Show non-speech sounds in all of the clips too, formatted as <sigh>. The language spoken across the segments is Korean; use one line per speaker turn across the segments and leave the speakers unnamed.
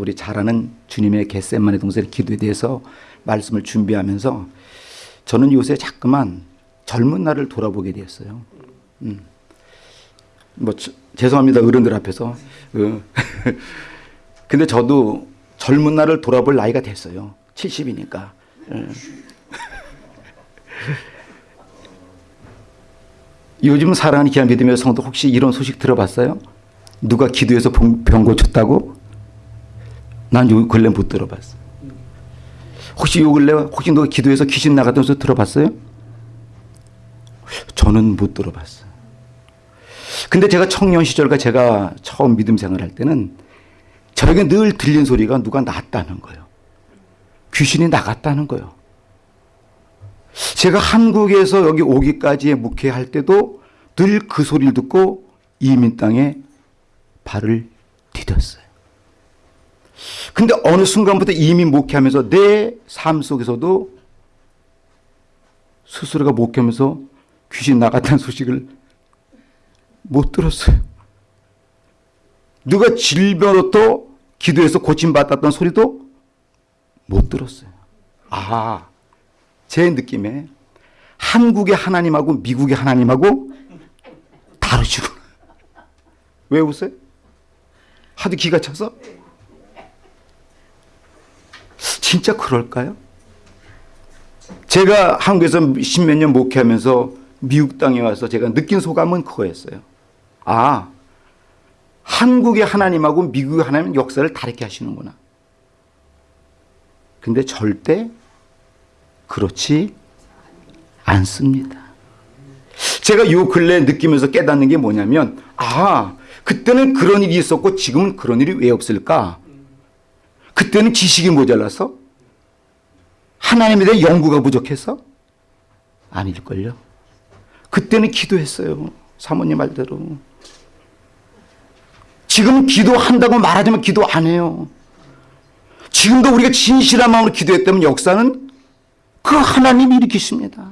우리 잘 아는 주님의 겟세만의 동산의 기도에 대해서 말씀을 준비하면서 저는 요새 자꾸만 젊은 날을 돌아보게 되었어요. 음. 뭐 저- 죄송합니다 어른들 앞에서. 어. <laughs> 근데 저도 젊은 날을 돌아볼 나이가 됐어요. 70이니까. <laughs> 요즘 사랑하는 귀한 믿음의 성도 혹시 이런 소식 들어봤어요? 누가 기도해서 병, 병 고쳤다고? 난 요 근래 못 들어봤어. 혹시 요 근래 혹시 너 기도해서 귀신 나갔던 소리 들어봤어요? 저는 못 들어봤어. 근데 제가 청년 시절과 제가 처음 믿음 생활할 때는 저에게 늘 들린 소리가 누가 났다는 거예요. 귀신이 나갔다는 거예요. 제가 한국에서 여기 오기까지의 목회할 때도 늘 그 소리를 듣고 이민 땅에 발을 디뎠어요. 근데 어느 순간부터 이민 목회하면서 내 삶 속에서도 스스로가 목회하면서 귀신 나갔다는 소식을 못 들었어요. 누가 질병으로부터 기도해서 고침받았던 소리도 못 들었어요. 아, 제 느낌에 한국의 하나님하고 미국의 하나님하고 다르시구나. 왜 웃어요? 하도 기가 차서? 진짜 그럴까요? 제가 한국에서 십몇 년 목회하면서 미국 땅에 와서 제가 느낀 소감은 그거였어요. 아, 한국의 하나님하고 미국의 하나님은 역사를 다르게 하시는구나. 근데 절대 그렇지 않습니다. 제가 요 근래 느끼면서 깨닫는 게 뭐냐면, 아, 그때는 그런 일이 있었고 지금은 그런 일이 왜 없을까? 그때는 지식이 모자라서? 하나님에 대한 연구가 부족해서? 아닐걸요. 그때는 기도했어요. 사모님 말대로. 지금 기도한다고 말하지만 기도 안 해요. 지금도 우리가 진실한 마음으로 기도했다면 역사는 그 하나님이 일으키십니다.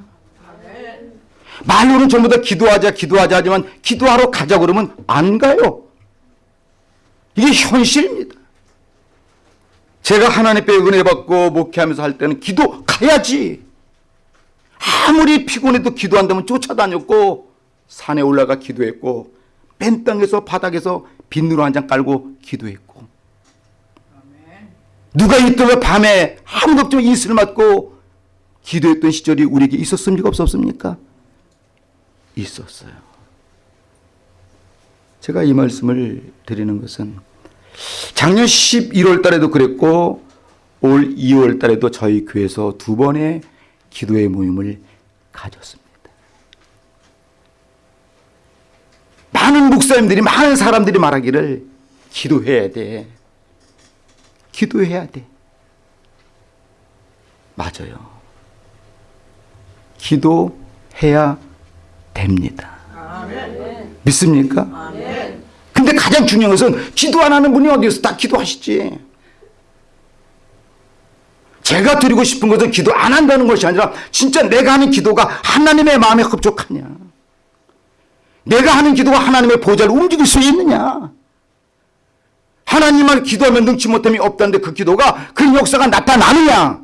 말로는 전부 다 기도하자 기도하자 하지만 기도하러 가자 그러면 안 가요. 이게 현실입니다. 제가 하나님께 은혜 받고 목회하면서 할 때는 기도 가야지. 아무리 피곤해도 기도한다면 쫓아다녔고 산에 올라가 기도했고 맨 땅에서 바닥에서 빗누로 한 장 깔고 기도했고 누가 있다가 밤에 아무도 없지만 이슬 맞고 기도했던 시절이 우리에게 있었습니까 없었습니까? 있었어요. 제가 이 말씀을 드리는 것은 작년 11월 달에도 그랬고 올 2월 달에도 저희 교회에서 두 번의 기도의 모임을 가졌습니다. 많은 목사님들이 많은 사람들이 말하기를 기도해야 돼. 기도해야 돼. 맞아요. 기도해야 됩니다. 믿습니까? 근데 가장 중요한 것은 기도 안 하는 분이 어디 있어? 다 기도하시지. 제가 드리고 싶은 것은 기도 안 한다는 것이 아니라 진짜 내가 하는 기도가 하나님의 마음에 흡족하냐. 내가 하는 기도가 하나님의 보좌를 움직일 수 있느냐. 하나님을 기도하면 능치 못함이 없다는데 그 기도가 그 역사가 나타나느냐.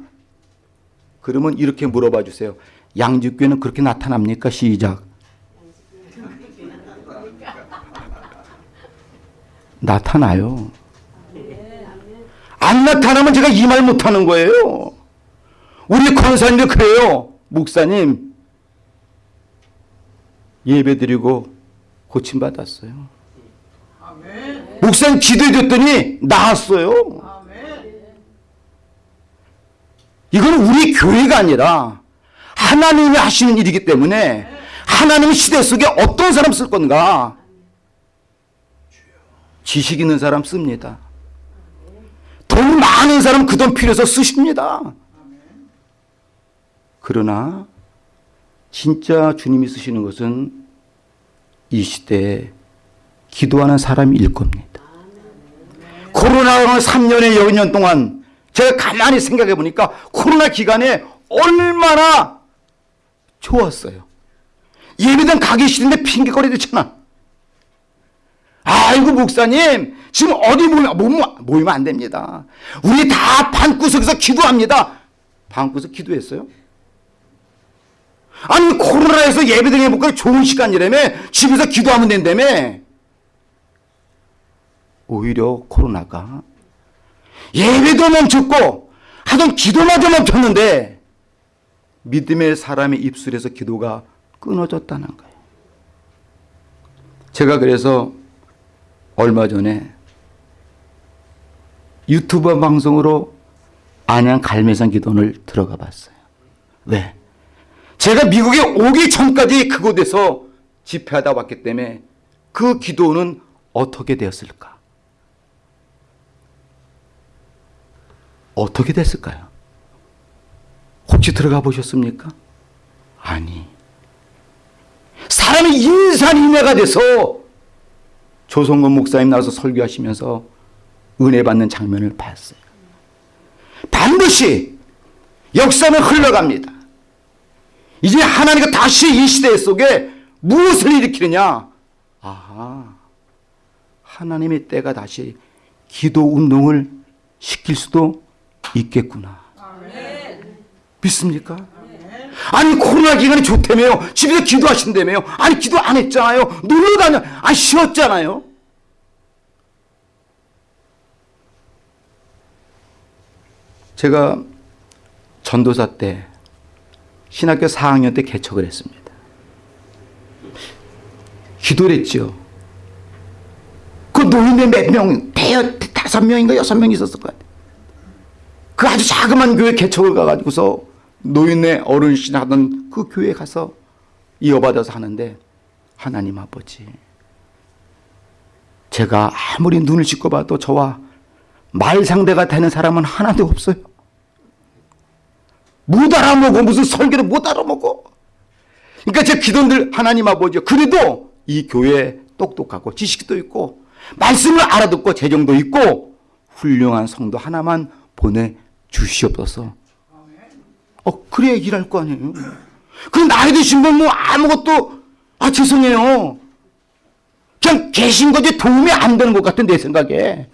그러면 이렇게 물어봐 주세요. 양지교회는 그렇게 나타납니까? 시작. 나타나요. 안 나타나면 제가 이 말 못하는 거예요. 우리 권사님들 그래요. 목사님 예배 드리고 고침받았어요. 목사님 기도해 줬더니 나았어요. 이건 우리 교회가 아니라 하나님이 하시는 일이기 때문에 하나님의 시대 속에 어떤 사람 쓸 건가? 지식 있는 사람 씁니다. 돈 많은 사람 그 돈 필요해서 쓰십니다. 그러나 진짜 주님이 쓰시는 것은 이 시대에 기도하는 사람일 겁니다. 코로나 3년의 여년 동안 제가 가만히 생각해 보니까 코로나 기간에 얼마나 좋았어요. 예배당 가기 싫은데 핑계거리 듣잖아. 아이고 목사님 지금 어디 모이면, 모이면, 안 됩니다. 우리 다 방구석에서 기도합니다. 방구석 기도했어요? 아니 코로나에서 예배 드리니까 좋은 시간이라며 집에서 기도하면 된다며 오히려 코로나가 예배도 멈췄고 하던 기도마저 멈췄는데 믿음의 사람의 입술에서 기도가 끊어졌다는 거예요. 제가 그래서 얼마 전에 유튜브 방송으로 안양 갈매산 기도원을 들어가 봤어요. 왜? 제가 미국에 오기 전까지 그곳에서 집회하다 왔기 때문에 그 기도는 어떻게 되었을까? 어떻게 됐을까요? 혹시 들어가 보셨습니까? 아니. 사람이 인산인해가 돼서 조성근 목사님 나와서 설교하시면서 은혜 받는 장면을 봤어요. 반드시 역사는 흘러갑니다. 이제 하나님과 다시 이 시대 속에 무엇을 일으키느냐? 아, 하나님의 때가 다시 기도 운동을 시킬 수도 있겠구나. 믿습니까? 아니 코로나 기간이 좋다며요. 집에서 기도하신다며요. 아니 기도 안 했잖아요. 놀러 다녀. 안 쉬었잖아요. 제가 전도사 때 신학교 4학년 때 개척을 했습니다. 기도를 했죠. 그 노인네 몇 명, 대여 다섯 명인가 여섯 명 있었을 것 같아요. 그 아주 자그만 교회 개척을 가가지고서 노인네 어른신 하던 그 교회 가서 이어받아서 하는데 하나님 아버지 제가 아무리 눈을 씻고 봐도 저와 말 상대가 되는 사람은 하나도 없어요. 못 알아먹어 무슨 설교를 못 알아먹어. 그러니까 제 기도들 하나님 아버지 그래도 이 교회 똑똑하고 지식도 있고 말씀을 알아듣고 재정도 있고 훌륭한 성도 하나만 보내 주시옵소서. 어 그래야 일할 거 아니에요. 그 나이 드신 분 뭐 아무것도 아 죄송해요. 그냥 계신 거지 도움이 안 되는 것 같은 내 생각에.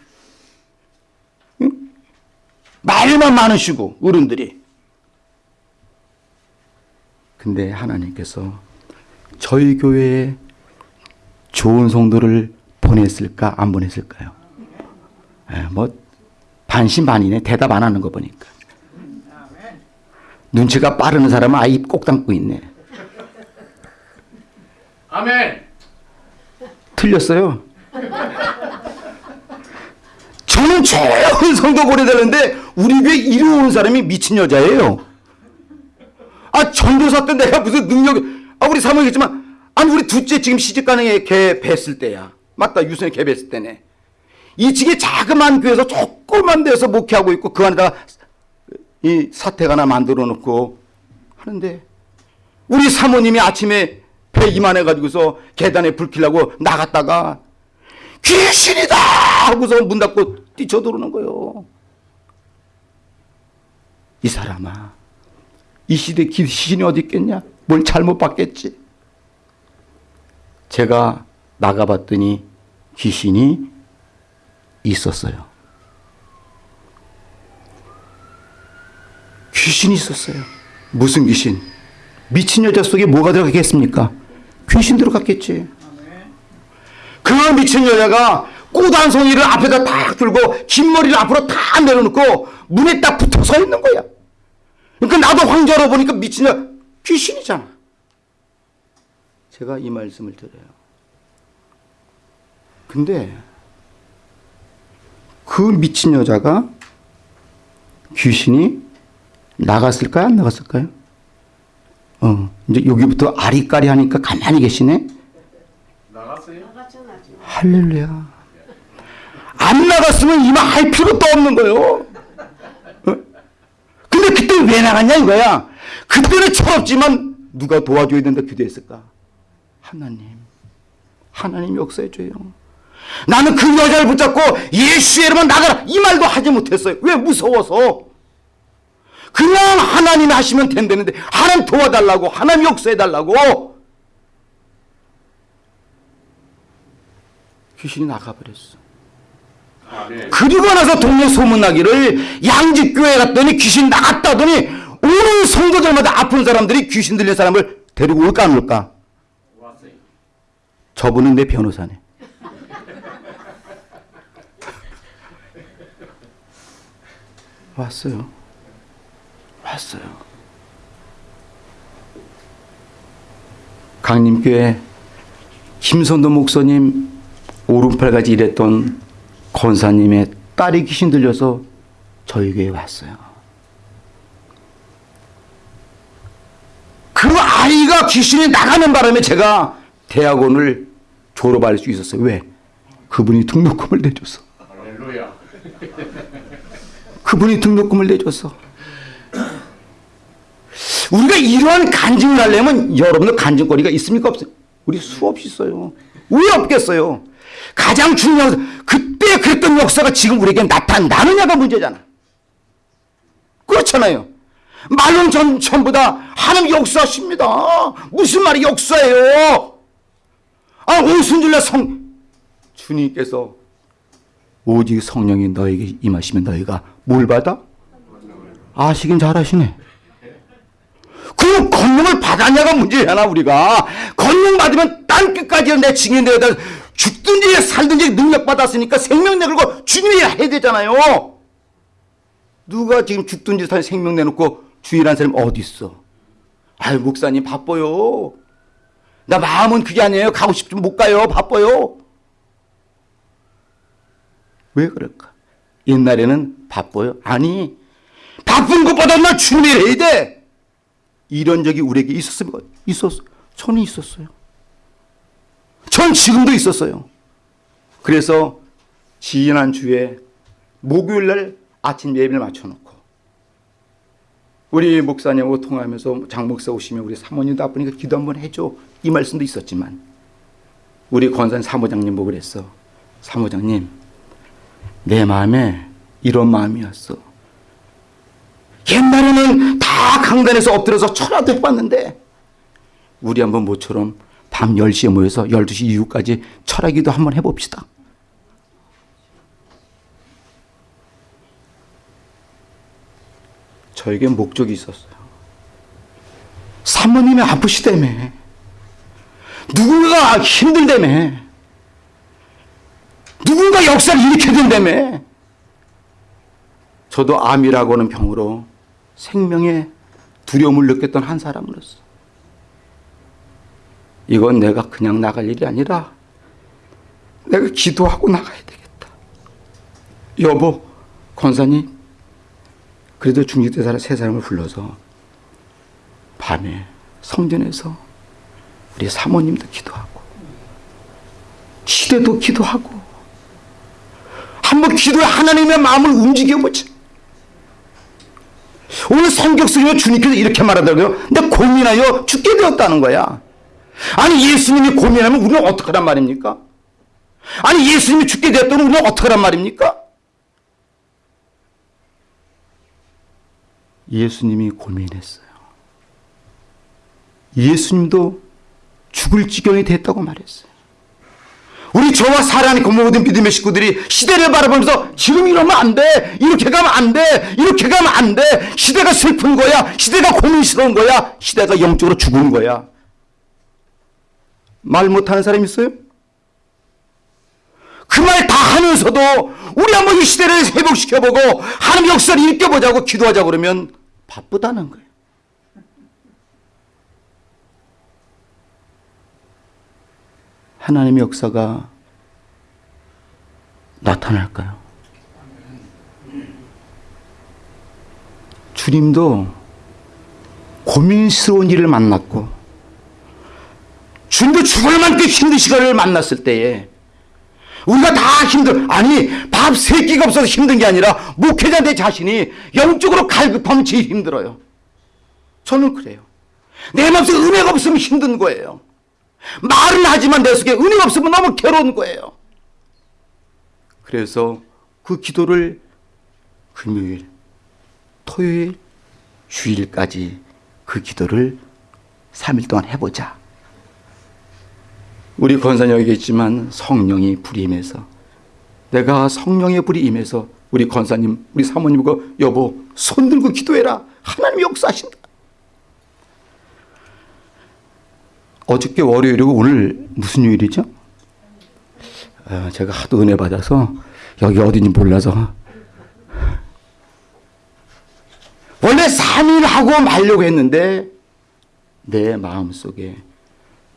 응? 말만 많으시고 어른들이. 근데 하나님께서 저희 교회에 좋은 성도를 보냈을까 안 보냈을까요? 에, 뭐 반신반의네 대답 안 하는 거 보니까 눈치가 빠른 사람은 아이 꼭 담고 있네.
아멘.
틀렸어요. 저는 좋은 성도 보내달는데 우리 교회 이루는 사람이 미친 여자예요. 아 전도사 때 내가 무슨 능력이 아 우리 사모님 했지만 아니 우리 둘째 지금 시집 가는 애걔 뵀을 때야. 맞다 유선이 걔 뵀을 때네. 이층에 자그만 교회에서 조그만 데서 목회하고 있고 그 안에다가 이 사택 하나 만들어 놓고 하는데 우리 사모님이 아침에 배 이만해 가지고서 계단에 불 켜려고 나갔다가 귀신이다 하고서 문 닫고 뛰쳐들어오는 거예요. 이 사람아 이 시대에 귀신이 어디 있겠냐? 뭘 잘못 봤겠지? 제가 나가봤더니 귀신이 있었어요. 귀신이 있었어요. 무슨 귀신? 미친 여자 속에 뭐가 들어갔겠습니까? 귀신 들어갔겠지. 그 미친 여자가 꽃 한 송이를 앞에다 딱 들고 긴 머리를 앞으로 다 내려놓고 문에 딱 붙어 서 있는 거야. 그러니까 나도 황자로 보니까 미친 여자 귀신이잖아. 제가 이 말씀을 드려요. 근데 그 미친 여자가 귀신이 나갔을까요? 안 나갔을까요? 어, 이제 여기부터 아리까리 하니까 가만히 계시네?
나갔어요?
할렐루야. 안 나갔으면 이만 할 필요도 없는 거예요. 어? 근데 그때 왜 나갔냐 이거야. 그때는 철없지만 누가 도와줘야 된다 기도했을까? 하나님. 하나님 역사해줘요. 나는 그 여자를 붙잡고 예수의 이름은 나가라 이 말도 하지 못했어요. 왜 무서워서. 그냥 하나님이 하시면 된다는데 하나님 도와달라고 하나님 역사해달라고 귀신이 나가버렸어.
아멘.
그리고 나서 동네 소문나기를 양집교회 갔더니 귀신 나갔다 하더니 오는 성도들마다 아픈 사람들이 귀신 들린 사람을 데리고 올까 안 올까?
왔어요.
저분은 내 변호사네. <laughs> 왔어요. 왔어요. 강림교회 김선도 목사님 오른팔까지 일했던 권사님의 딸이 귀신 들려서 저희 교회에 왔어요. 그 아이가 귀신이 나가는 바람에 제가 대학원을 졸업할 수 있었어요. 왜? 그분이 등록금을 내줘서. 그분이 등록금을 내줘서. 우리가 이러한 간증을 하려면 여러분들 간증거리가 있습니까? 없어요? 우리 수없이 있어요. 왜 없겠어요? 가장 중요한 그때 그랬던 역사가 지금 우리에게 나타나느냐가 문제잖아. 그렇잖아요. 말로는 전, 전부 다 하나님 역사하십니다. 무슨 말이 역사예요? 아, 오순절날 성, 주님께서 오직 성령이 너에게 임하시면 너희가 뭘 받아? 아시긴 잘하시네. 그럼 권능을 받았냐가 문제잖아 우리가. 권능 받으면 땅 끝까지 내 증인 되다 죽든지 살든지 능력 받았으니까 생명 내걸고 주님이 해야 되잖아요. 누가 지금 죽든지 살 생명 내놓고 주일한 사람 어디 있어? 아유 목사님 바빠요. 나 마음은 그게 아니에요. 가고 싶지만 못 가요. 바빠요. 왜 그럴까? 옛날에는 바빠요. 아니 바쁜 것보다 나 주님이 해야 돼. 이런 적이 우리에게 있었습니까? 있었어. 저는 있었어요. 전 지금도 있었어요. 그래서 지난 주에 목요일 날 아침 예배를 맞춰놓고 우리 목사님하고 통화하면서 장 목사 오시면 우리 사모님도 아프니까 기도 한번 해줘 이 말씀도 있었지만 우리 권산 사모장님 보고 그랬어 사모장님 내 마음에 이런 마음이었어 옛날에는 다 강단에서 엎드려서 철화도 해봤는데 우리 한번 모처럼 밤 10시에 모여서 12시 이후까지 철학기도 한번 해봅시다. 저에게 목적이 있었어요. 사모님이 아프시다며. 누군가가 힘들다며. 누군가 역사를 일으켜야 된다며. 저도 암이라고 하는 병으로 생명의 두려움을 느꼈던 한 사람으로서 이건 내가 그냥 나갈 일이 아니라 내가 기도하고 나가야 되겠다. 여보, 권사님, 그래도 중직대사라 세 사람을 불러서 밤에 성전에서 우리 사모님도 기도하고 시대도 기도하고 한번 기도해 하나님의 마음을 움직여보자. 오늘 성경 쓰기면 주님께서 이렇게 말하더라고요. 내 고민하여 죽게 되었다는 거야. 아니 예수님이 고민하면 우리는 어떡하란 말입니까? 아니 예수님이 죽게 되었다면 우리는 어떡하란 말입니까? 예수님이 고민했어요. 예수님도 죽을 지경이 됐다고 말했어요. 우리 저와 사랑하는 그 모든 믿음의 식구들이 시대를 바라보면서 지금 이러면 안 돼. 이렇게 가면 안 돼. 이렇게 가면 안 돼. 시대가 슬픈 거야. 시대가 고민스러운 거야. 시대가 영적으로 죽은 거야. 말 못하는 사람 있어요? 그 말 다 하면서도 우리 한번 이 시대를 회복시켜보고 하나님 역사를 일깨보자고 기도하자 그러면 바쁘다는 거예요. 하나님의 역사가 나타날까요? 주님도 고민스러운 일을 만났고 주님도 죽을 만큼 힘든 시간을 만났을 때에 우리가 다 힘들 아니 밥 세 끼가 없어서 힘든 게 아니라 목회자 내 자신이 영적으로 갈급하면 제일 힘들어요. 저는 그래요. 내 마음속에 은혜가 없으면 힘든 거예요. 말은 하지만 내 속에 은혜가 없으면 너무 괴로운 거예요. 그래서 그 기도를 금요일, 토요일, 주일까지 그 기도를 3일 동안 해보자. 우리 권사님 여기 있지만 성령이 불임해서 내가 성령의 불이 임해서 우리 권사님, 우리 사모님과 여보 손 들고 기도해라. 하나님이 역사하신다. 어저께 월요일이고 오늘 무슨 요일이죠? 아, 제가 하도 은혜 받아서 여기 어딘지 몰라서 원래 3일 하고 말려고 했는데 내 마음속에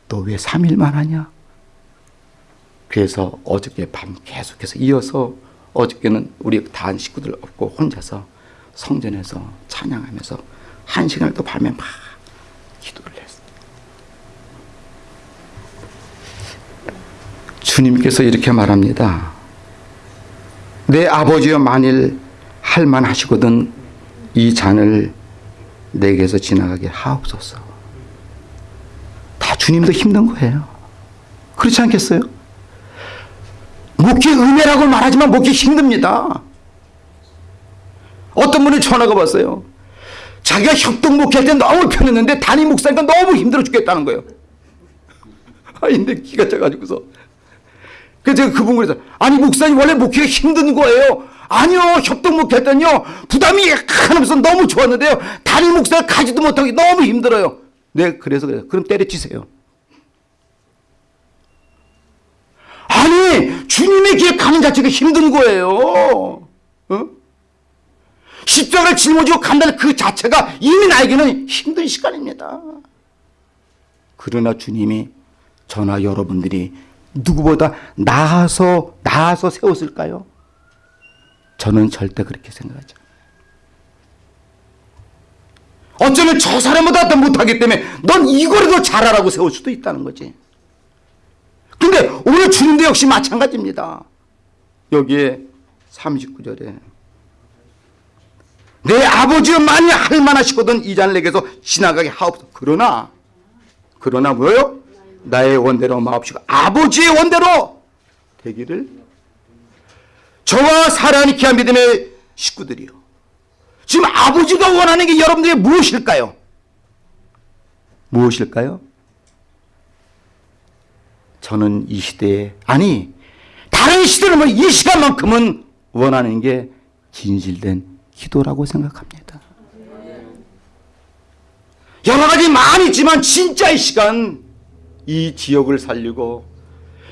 너 왜 3일만 하냐? 그래서 어저께 밤 계속해서 이어서 어저께는 우리 다 식구들 없고 혼자서 성전에서 찬양하면서 한 시간을 또 밤에 막 기도를 했어요. 주님께서 이렇게 말합니다. 내 아버지여 만일 할만 하시거든 이 잔을 내게서 지나가게 하옵소서. 다 주님도 힘든 거예요. 그렇지 않겠어요? 목회 은혜라고 말하지만 목회 힘듭니다. 어떤 분이 전화가 왔어요. 자기가 협동 목회할 때 너무 편했는데 담임 목사니까 너무 힘들어 죽겠다는 거예요. <laughs> 아, 근데 기가 차가지고서. 그래서 제가 그분 그래서 아니 목사님 원래 목회가 힘든 거예요. 아니요 협동 목회했더니요 부담이 하나면서 너무 좋았는데요 담임 목사가 가지도 못하고 너무 힘들어요. 네 그래서 그래요. 그럼 때려치세요. 아니 주님의 길에 가는 자체가 힘든 거예요. 어? 십자가를 짊어지고 간다는 그 자체가 이미 나에게는 힘든 시간입니다. 그러나 주님이 저나 여러분들이 누구보다 나아서 나아서 세웠을까요? 저는 절대 그렇게 생각하지. 어쩌면 저 사람보다 더 못하기 때문에 넌 이거라도 잘하라고 세울 수도 있다는 거지. 근데 오늘 주님도 역시 마찬가지입니다. 여기에 39절에 내 아버지여 만일 할만하시거든 이 잔을 내게서 지나가게 하옵소서. 그러나 그러나 뭐요? 나의 원대로 마옵시고 아버지의 원대로 되기를 저와 사랑하는 귀한 믿음의 식구들이요. 지금 아버지가 원하는 게 여러분들의 무엇일까요? 무엇일까요? 저는 이 시대에 아니 다른 시대는 뭐이 시간만큼은 원하는 게 진실된 기도라고 생각합니다. 여러 가지 많이 있지만 진짜 이 시간 이 지역을 살리고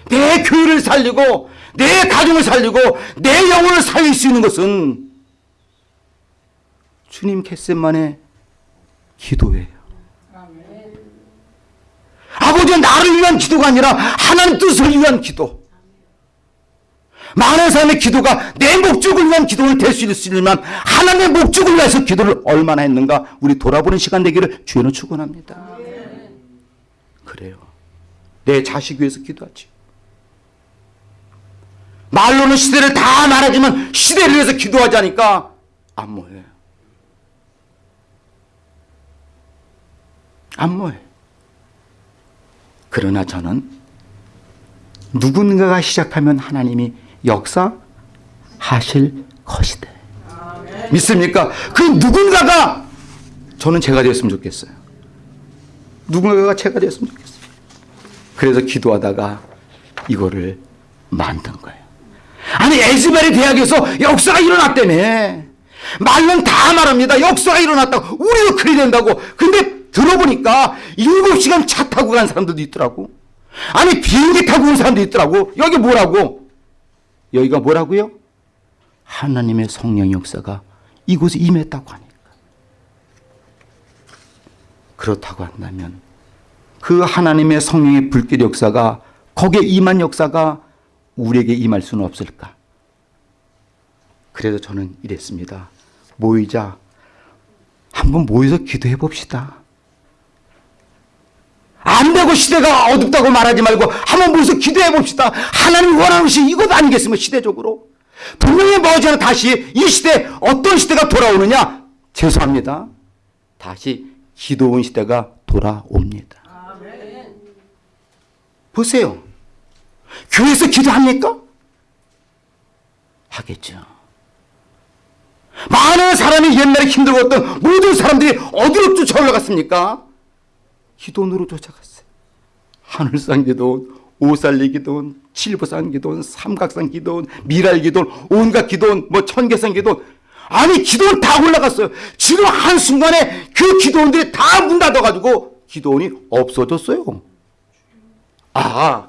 내 교회를 살리고 내 가정을 살리고 내 영혼을 살릴 수 있는 것은 주님 캐셋만의 기도예요. 아버지 나를 위한 기도가 아니라 하나님 뜻을 위한 기도. 많은 사람의 기도가 내 목적을 위한 기도를 될 수 있지만 하나님의 목적을 위해서 기도를 얼마나 했는가 우리 돌아보는 시간 되기를 주여는 축원합니다. 그래요. 내 자식 위해서 기도하지. 말로는 시대를 다 말하지만 시대를 위해서 기도하자니까 안 뭐해요. 안 뭐해요. 그러나 저는 누군가가 시작하면 하나님이 역사하실 것이다. 믿습니까? 그 누군가가 저는 제가 되었으면 좋겠어요. 누군가가 제가 되었으면 좋겠어요. 그래서 기도하다가 이거를 만든 거예요. 아니 에즈베리 대학에서 역사가 일어났다며. 말은 다 말합니다. 역사가 일어났다고. 우리도 그리 된다고. 근데 들어보니까 7시간 차 타고 간 사람들도 있더라고. 아니 비행기 타고 온 사람도 있더라고. 여기 뭐라고? 여기가 뭐라고요? 하나님의 성령 역사가 이곳에 임했다고 하니까. 그렇다고 한다면 그 하나님의 성령의 불길 역사가 거기에 임한 역사가 우리에게 임할 수는 없을까? 그래서 저는 이랬습니다. 모이자. 한번 모여서 기도해 봅시다. 안 되고 시대가 어둡다고 말하지 말고 한번 모여서 기도해 봅시다. 하나님 원하는 것이 이것 아니겠으면 시대적으로. 분명히 머지않아 다시 이 시대 어떤 시대가 돌아오느냐? 죄송합니다. 다시 기도원 시대가 돌아옵니다. 보세요. 교회에서 기도합니까? 하겠죠. 많은 사람이 옛날에 힘들었던 모든 사람들이 어디로 쫓아 올라갔습니까? 기도원으로 쫓아갔어요. 하늘상 기도원, 오살리 기도원, 칠보산 기도원, 삼각산 기도원, 미랄 기도원, 온갖 기도원, 뭐 천계산 기도원. 아니 기도원 다 올라갔어요. 지금 한순간에 그 기도원들이 다 문 닫아가지고 기도원이 없어졌어요. 아,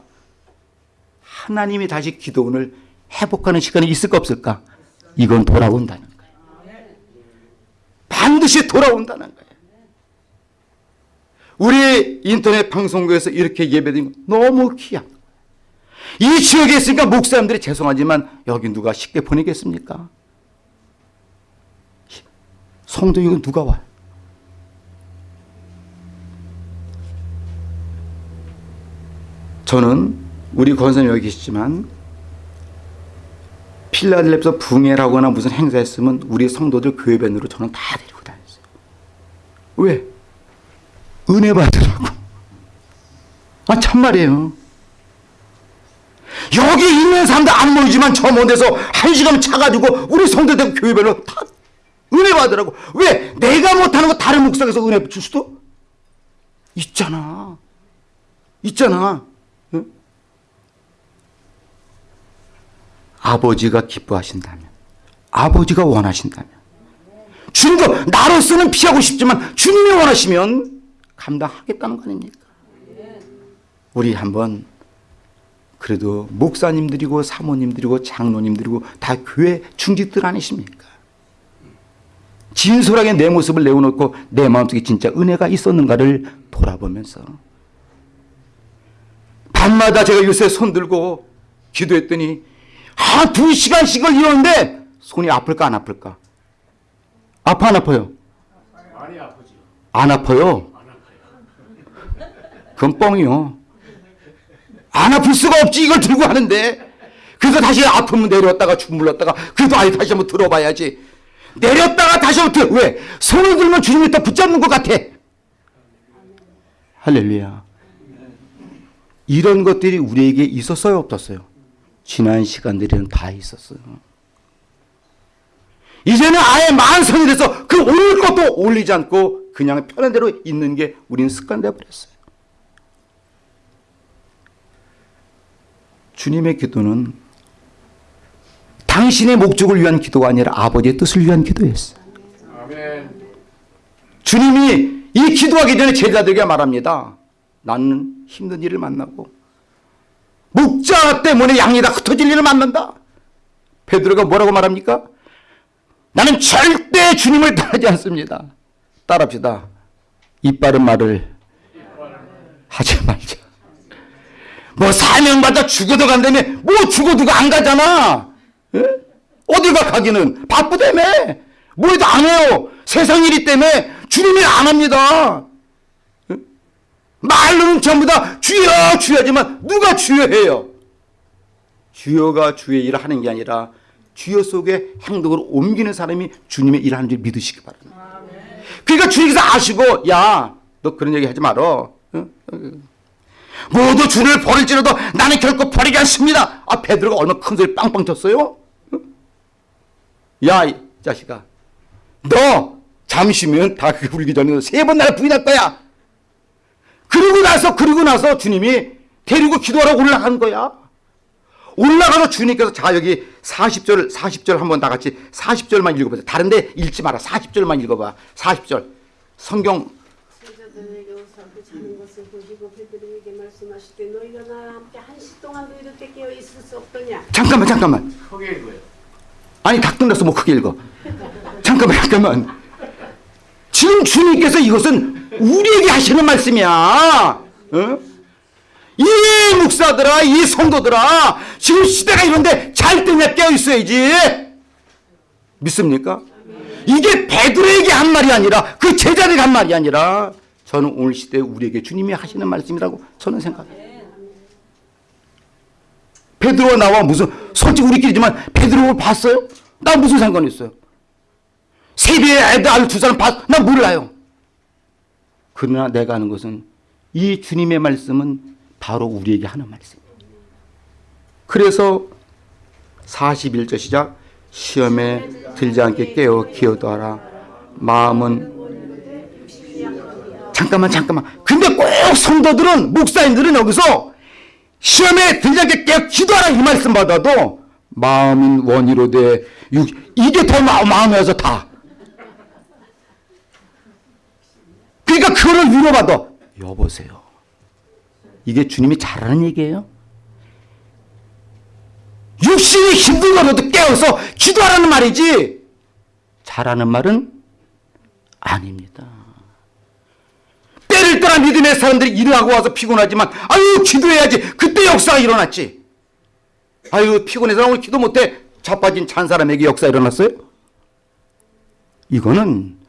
하나님이 다시 기도원을 회복하는 시간이 있을까 없을까? 이건 돌아온다는 거예요. 반드시 돌아온다는 거예요. 우리 인터넷 방송국에서 이렇게 예배드린 거 너무 귀한. 이 지역에 있으니까 목사님들이 죄송하지만 여기 누가 쉽게 보내겠습니까? 성도 이거 누가 와요? 저는 우리 권사님 여기 계시지만 필라델피아 붕해라거나 무슨 행사했으면 우리 성도들 교회변으로 저는 다 데리고 다녔어요. 왜? 은혜 받으라고. 아 참말이에요. 여기 있는 사람들 안 모이지만 저 먼 데서 한 시간 차가지고 우리 성도들 교회별로 다 은혜 받으라고. 왜? 내가 못하는 거 다른 목사에서 은혜 줄 수도 있잖아. 있잖아. 응? 아버지가 기뻐하신다면, 아버지가 원하신다면, 주님도 나로서는 피하고 싶지만 주님이 원하시면 감당하겠다는 거 아닙니까? 우리 한번 그래도 목사님들이고 사모님들이고 장로님들이고 다 교회 중직들 아니십니까? 진솔하게 내 모습을 내어놓고 내 마음속에 진짜 은혜가 있었는가를 돌아보면서 밤마다 제가 요새 손 들고 기도했더니 한 두 시간씩을 이러는데 손이 아플까 안 아플까? 아파 안 아파요?
많이 아프지.
안 아파요? 그건 뻥이요. 안 아플 수가 없지 이걸 들고 하는데 그래서 다시 아프면 내렸다가 주물렀다가 그래도 아예 다시 한번 들어봐야지 내렸다가 다시 한번 들어 왜? 손을 들면 주님이 더 붙잡는 것 같아 할렐루야 이런 것들이 우리에게 있었어요 없었어요? 지난 시간들에는 다 있었어요 이제는 아예 만성이 돼서 그 올릴 것도 올리지 않고 그냥 편한 대로 있는 게 우리는 습관돼 버렸어요 주님의 기도는 당신의 목적을 위한 기도가 아니라 아버지의 뜻을 위한 기도였어요.
아멘.
주님이 이 기도하기 전에 제자들에게 말합니다. 나는 힘든 일을 만나고 목자 때문에 양이 다 흩어질 일을 만난다. 베드로가 뭐라고 말합니까? 나는 절대 주님을 따르지 않습니다. 따라합시다. 이 빠른 말을 하지 말자. 뭐 사명받아 죽어도 간다며 뭐 죽어도 안 가잖아 예? 어디 가 가기는 바쁘다며 뭐 해도 안 해요 세상 일이 때문에 주님이 안 합니다 예? 말로는 전부 다 주여 주여지만 누가 주여해요 주여가 주의 일을 하는 게 아니라 주여 속에 행동으로 옮기는 사람이 주님의 일을 하는 줄 믿으시기 바랍니다 그러니까 주님께서 아시고 야 너 그런 얘기 하지 말어 어? 모두 주를 버릴지라도 나는 결코 버리지 않습니다. 아 베드로가 얼마나 큰 소리 빵빵 쳤어요? 야이 자식아 너 잠시면 다 울기 전에 세 번 나를 부인할 거야. 그러고 나서 그러고 나서 주님이 데리고 기도하러 올라간 거야. 올라가서 주님께서 자 여기 40절 40절 한번 다 같이 40절만 읽어보세요. 다른데 읽지 마라. 40절만 읽어봐. 40절 성경
그 없더냐
잠깐만 잠깐만
크게 읽어요.
아니 닭등났어 뭐 크게 읽어 잠깐만 잠깐만 지금 주님께서 이것은 우리에게 하시는 말씀이야 어? 이 목사들아 이 성도들아 지금 시대가 이런데 잘 때냐 깨어 있어야지 믿습니까? 이게 베드로에게 한 말이 아니라 그 제자들에게 한 말이 아니라 저는 오늘 시대에 우리에게 주님이 하시는 말씀이라고 저는 생각해요 베드로가 나와 무슨 솔직히 우리끼리지만 베드로를 봤어요? 나 무슨 상관이 있어요? 세비의 애들 아들 두 사람 봤? 나 몰라요. 그러나 내가 하는 것은 이 주님의 말씀은 바로 우리에게 하는 말씀이에요. 그래서 41절 시작 시험에 들지 않게 깨어 기어도하라 마음은 잠깐만 잠깐만 근데 꼭 성도들은 목사님들은 여기서 시험에 들지 않게 깨어 기도하라 이 말씀 받아도 마음인 원이로 돼 육, 이게 더 마, 마음에서 다. 그러니까 그거를 위로받아. 여보세요. 이게 주님이 잘하는 얘기예요. 육신이 힘들어도 깨어서 기도하라는 말이지. 잘하는 말은 아닙니다. 때를 떠나 믿음의 사람들이 일하고 와서 피곤하지만 아유 기도해야지 그때 역사가 일어났지. 아유 피곤해서 오늘 기도 못해 자빠진 찬 사람에게 역사 일어났어요? 이거는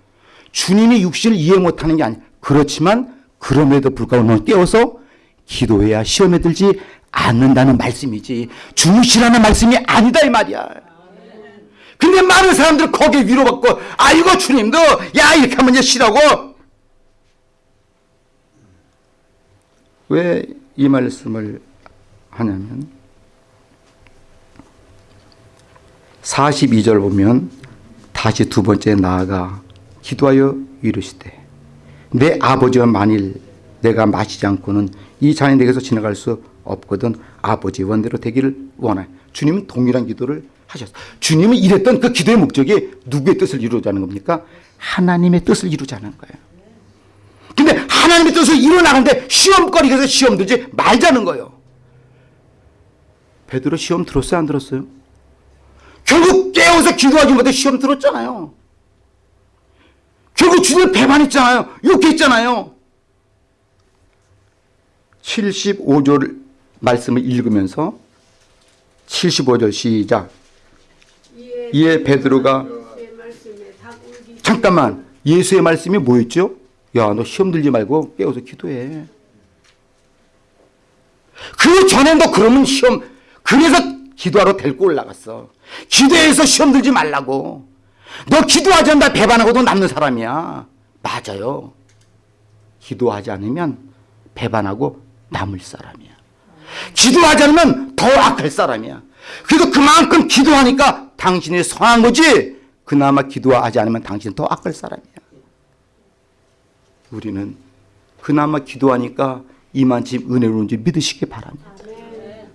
주님이 육신을 이해 못하는 게 아니야. 그렇지만 그럼에도 불구하고 너는 깨워서 기도해야 시험에 들지 않는다는 말씀이지 주무시라는 말씀이 아니다 이 말이야. 근데 많은 사람들은 거기에 위로받고 아이고 주님도 야 이렇게 하면 이제 쉬라고 왜 이 말씀을 하냐면 42절 보면 다시 두 번째 나아가 기도하여 이르시되 내 아버지와 만일 내가 마시지 않고는 이 잔이 내게서 지나갈 수 없거든 아버지 원대로 되기를 원하여 주님은 동일한 기도를 하셨어요. 주님은 이랬던 그 기도의 목적이 누구의 뜻을 이루자는 겁니까? 하나님의 뜻을 이루자는 거예요. 근데 하나님의 뜻을 이루어나가는데 시험거리에서 시험 들지 말자는 거예요. 베드로 시험 들었어요? 안 들었어요? 결국 깨워서 기도하지 못해 시험 들었잖아요. 결국 주님을 배반했잖아요. 욕했잖아요. 75절 말씀을 읽으면서 75절 시작. 이에 베드로가 잠깐만 예수의 말씀이 뭐였죠? 야 너 시험 들지 말고 깨워서 기도해. 그 전에 너 그러면 시험 그래서 기도하러 데리고 올라갔어. 기도해서 시험 들지 말라고. 너 기도하지 않다 배반하고도 남는 사람이야. 맞아요. 기도하지 않으면 배반하고 남을 사람이야. 기도하지 않으면 더 악할 사람이야. 그래도 그만큼 기도하니까 당신이 선한 거지. 그나마 기도하지 않으면 당신은 더 악할 사람이야. 우리는 그나마 기도하니까 이만치 은혜로운지 믿으시기 바랍니다.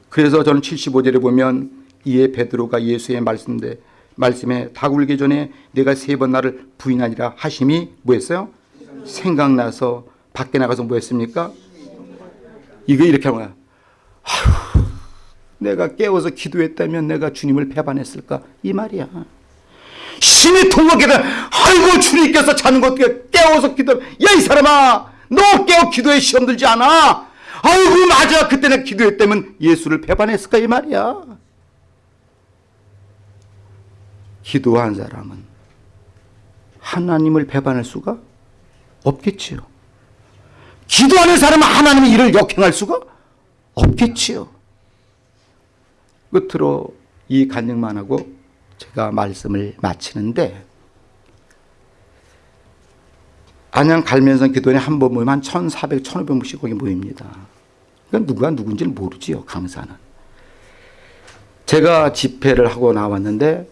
그래서 저는 75절에 보면 이에 베드로가 예수의 말씀대 말씀에 다 굴기 전에 내가 세 번 나를 부인하니라 하심이 뭐였어요? 생각나서 밖에 나가서 뭐 했습니까? 이거 이렇게 하는 거야. 아휴, 내가 깨워서 기도했다면 내가 주님을 배반했을까? 이 말이야. 신이 통곡해서 아이고 주님께서 자는 거 어떻게 깨워서 기도 야이 사람아 너 깨워 기도에 시험 들지 않아 아이고 맞아 그때 내가 기도했다면 예수를 배반했을까 이 말이야 기도한 사람은 하나님을 배반할 수가 없겠지요 기도하는 사람은 하나님의 일을 역행할 수가 없겠지요 끝으로 이 간증만 하고 제가 말씀을 마치는데 안양 갈면선 기도원에 한 번 모이면 한 1,400, 1,500명씩 거기 모입니다. 그러니까 누가 누군지를 모르지요, 강사는. 제가 집회를 하고 나왔는데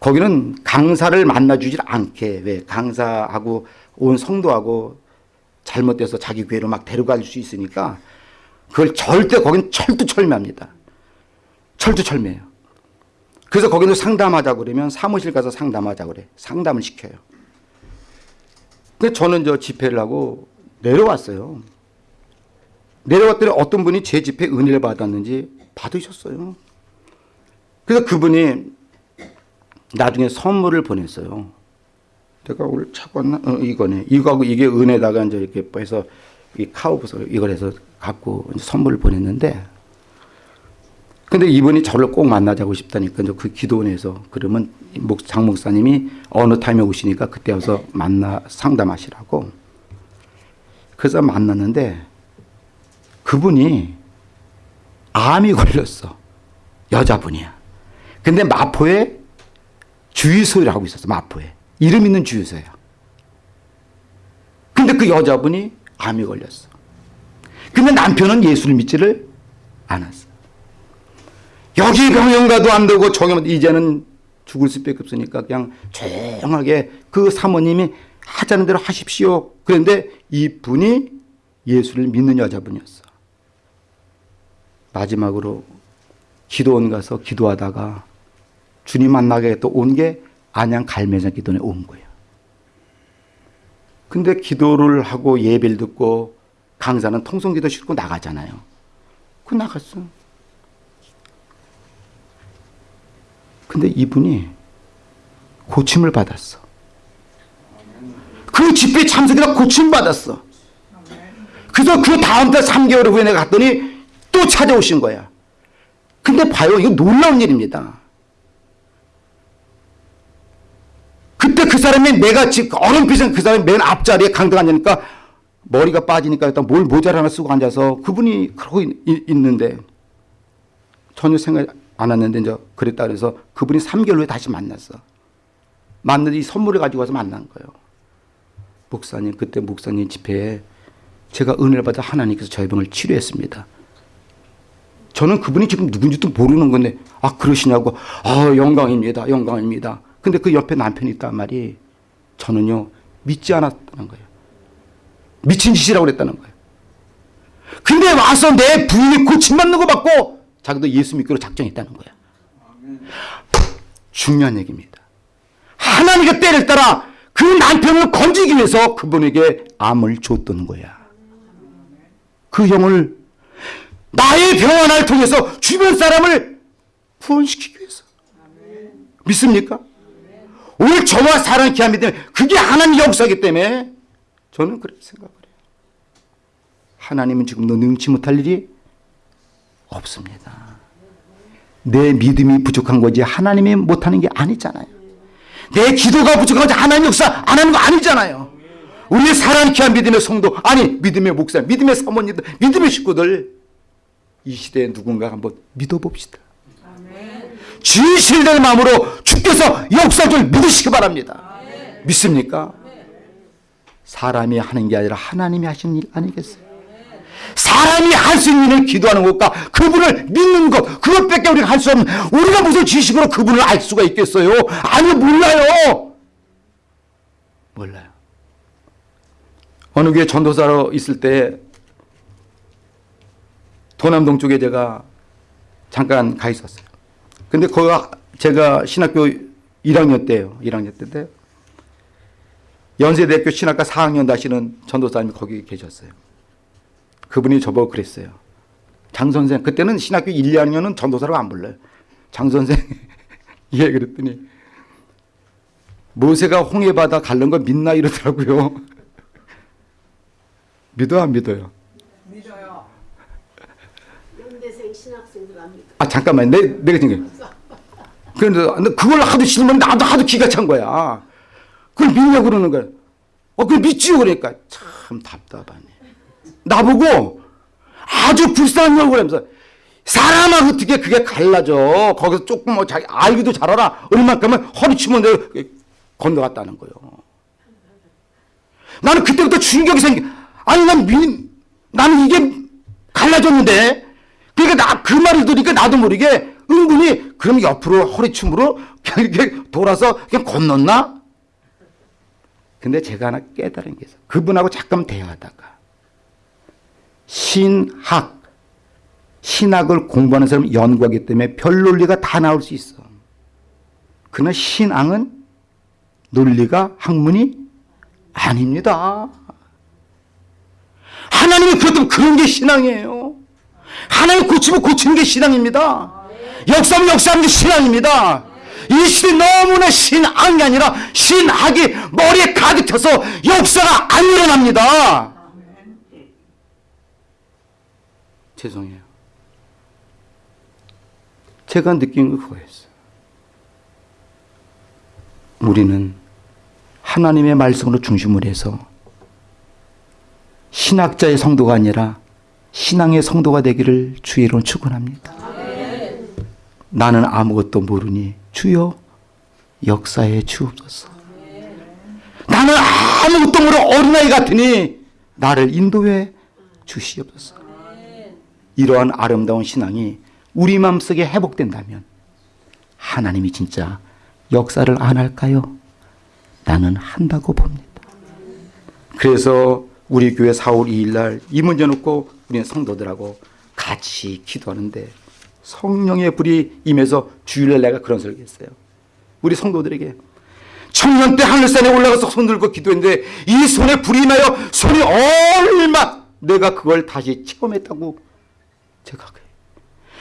거기는 강사를 만나주질 않게 왜 강사하고 온 성도하고 잘못돼서 자기 교회로 막 데려갈 수 있으니까 그걸 절대 거긴 철두철미합니다. 철두철미해요. 그래서 거기는 상담하자 그러면 사무실 가서 상담하자 그래. 상담을 시켜요. 근데 저는 저 집회를 하고 내려왔어요. 내려왔더니 어떤 분이 제 집회 은혜를 받았는지 받으셨어요. 그래서 그분이 나중에 선물을 보냈어요. 내가 오늘 차고 왔나? 어, 이거네. 이거하고 이게 은혜다가 이제 이렇게 해서 이 카우브서 이걸 해서 갖고 선물을 보냈는데 근데 이분이 저를 꼭 만나자고 싶다니까 그 기도원에서 그러면 목장 목사님이 어느 타임에 오시니까 그때 와서 만나 상담하시라고 그래서 만났는데 그분이 암이 걸렸어 여자분이야 근데 마포에 주유소를 하고 있었어 마포에 이름 있는 주유소야 근데 그 여자분이 암이 걸렸어 근데 남편은 예수를 믿지를 않았어 여기 병원 가도 안 되고 저기 뭐 이제는 죽을 수밖에 없으니까 그냥 조용하게 그 사모님이 하자는 대로 하십시오. 그런데 이 분이 예수를 믿는 여자분이었어. 마지막으로 기도원 가서 기도하다가 주님 만나게 또온게 안양 갈매장 기도원에 온 거예요. 근데 기도를 하고 예배를 듣고 강사는 통성기도 싣고 나가잖아요. 그 나갔어. 근데 이분이 고침을 받았어. 그 집회 참석이다 고침 받았어. 그래서 그 다음 달 3개월 후에 내가 갔더니 또 찾아오신 거야. 근데 봐요. 이거 놀라운 일입니다. 그 사람이 내가 지금 어른빛은 그 사람이 맨 앞자리에 강등 앉으니까 머리가 빠지니까 일단 뭘 모자를 하나 쓰고 앉아서 그분이 그러고 있, 는데 전혀 생각 안 했는데 이제 그랬다 그래서 그분이 3개월 후에 다시 만났어. 만났는데 이 선물을 가지고 와서 만난 거예요. 목사님 그때 목사님 집회에 제가 은혜를 받아 하나님께서 저희 병을 치료했습니다. 저는 그분이 지금 누군지도 모르는 건데 아 그러시냐고 아 영광입니다 영광입니다. 근데 그 옆에 남편이 있단 말이 저는요 믿지 않았다는 거예요. 미친 짓이라고 그랬다는 거예요. 근데 와서 내 부인이 고침 받는 거 받고 자기도 예수 믿기로 작정했다는 거야. 중요한 얘기입니다. 하나님의 때를 따라 그 남편을 건지기 위해서 그분에게 암을 줬던 거야. 그 형을 나의 병 하나를 통해서 주변 사람을 구원시키기 위해서. 믿습니까? 오늘 저와 사랑 기함이 때문에 그게 하나님 역사이기 때문에 저는 그렇게 생각을 해요. 하나님은 지금도 능치 못할 일이 없습니다. 내 믿음이 부족한 거지 하나님이 못하는 게 아니잖아요. 내 기도가 부족한 거지 하나님 역사 안 하는 거 아니잖아요. 우리 사랑 귀한 믿음의 성도 아니 믿음의 목사 믿음의 사모님들 믿음의 식구들 이 시대에 누군가 한번 믿어봅시다. 진실된 마음으로 주께서 역사 좀 믿으시기 바랍니다. 믿습니까? 사람이 하는 게 아니라 하나님이 하시는 일 아니겠어요? 사람이 할 수 있는 일을 기도하는 것과 그분을 믿는 것 그것밖에 우리가 할 수 없는 우리가 무슨 지식으로 그분을 알 수가 있겠어요? 아니 몰라요. 몰라요. 어느 교회 전도사로 있을 때 도남동 쪽에 제가 잠깐 가 있었어요. 근데 거기가 제가 신학교 1학년 때예요. 1학년 때인데 연세대학교 신학과 4학년 다시는 전도사님이 거기 계셨어요. 그분이 저보고 그랬어요. 장 선생 그때는 신학교 1, 2학년은 전도사라고 안 불러요. 장 선생 <laughs> 예 그랬더니 모세가 홍해 바다 갈른 거 믿나 이러더라고요. <laughs> 믿어 안 믿어요?
연대생 신학생들 압니다.
아 잠깐만 내 내가 지금 그런데 그걸 하도 싫으면 나도 하도 기가 찬 거야. 그걸 믿냐고 그러는 거야. 어 그걸 믿지요 그러니까 참 답답하네. 나보고 아주 얼굴 하면서 사람하고 어떻게 그게 갈라져. 거기서 조금 뭐 자기 알기도 잘 알아. 얼마큼은 허리치면 건너갔다는 거예요. 나는 그때부터 충격이 생기. 아니 난 미, 나는 이게 갈라졌는데. 그러니까 나 그 말을 들으니까 나도 모르게 은근히 그럼 옆으로 허리춤으로 이렇게 돌아서 그냥 건넜나? 근데 제가 하나 깨달은 게 있어. 그분하고 잠깐 대화하다가 신학 신학을 공부하는 사람은 연구하기 때문에 별 논리가 다 나올 수 있어. 그러나 신앙은 논리가 학문이 아닙니다. 하나님이 그렇다면 그런 게 신앙이에요. 하나님 고치면 고치는 게 신앙입니다. 역사면 역사하는 게 신앙입니다. 이 시대 너무나 신앙이 아니라 신학이 머리에 가득 차서 역사가 안 일어납니다. 죄송해요. 제가 느낀 건 그거였어요. 우리는 하나님의 말씀으로 중심을 해서 신학자의 성도가 아니라 신앙의 성도가 되기를 주의 이름 축원합니다. 나는 아무것도 모르니 주여 역사에 주옵소서. 나는 아무것도 모르는 어린아이 같으니 나를 인도해 주시옵소서. 이러한 아름다운 신앙이 우리 마음속에 회복된다면 하나님이 진짜 역사를 안 할까요? 나는 한다고 봅니다. 그래서 우리 교회 4월 2일 날 이 문제 놓고 우리는 성도들하고 같이 기도하는데 성령의 불이 임해서 주일날 내가 그런 설교했어요. 우리 성도들에게 청년 때 하늘산에 올라가서 손 들고 기도했는데 이 손에 불이 임하여 손이 얼마 내가 그걸 다시 체험했다고 제가 그래요.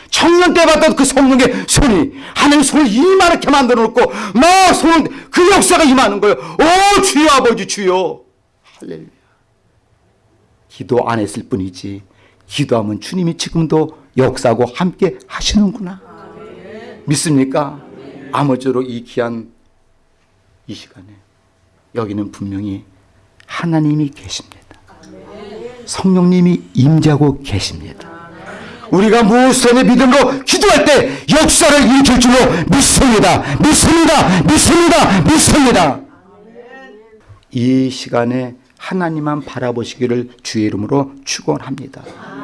청년 때 봤던 그 성령의 손이 하나님 손을 이만하게 만들어 놓고 막 손을 그 역사가 임하는 거예요. 오 주여 아버지 주여 할렐루야. 기도 안 했을 뿐이지 기도하면 주님이 지금도 역사하고 함께 하시는구나. 믿습니까? 아무쪼록 이 귀한 이 시간에 여기는 분명히 하나님이 계십니다. 성령님이 임재하고 계십니다. 우리가 무선의 믿음으로 기도할 때 역사를 일으킬 줄로 믿습니다. 믿습니다. 믿습니다. 믿습니다. 이 시간에 하나님만 바라보시기를 주의 이름으로 축원합니다.